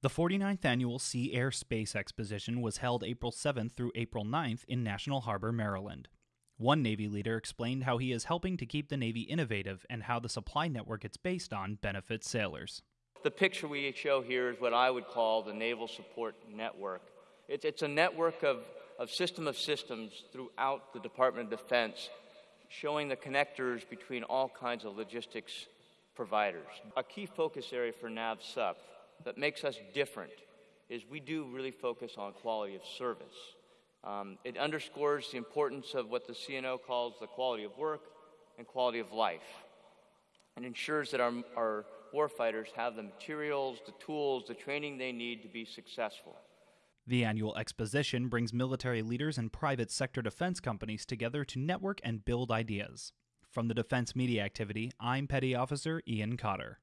The 49th annual Sea Air Space Exposition was held April 7th through April 9th in National Harbor, Maryland. One Navy leader explained how he is helping to keep the Navy innovative and how the supply network it's based on benefits sailors. The picture we show here is what I would call the Naval Support Network. It's, it's a network of, of system of systems throughout the Department of Defense, showing the connectors between all kinds of logistics providers. A key focus area for NAVSUP that makes us different is we do really focus on quality of service. Um, it underscores the importance of what the CNO calls the quality of work and quality of life and ensures that our, our warfighters have the materials, the tools, the training they need to be successful. The annual exposition brings military leaders and private sector defense companies together to network and build ideas. From the Defense Media Activity, I'm Petty Officer Ian Cotter.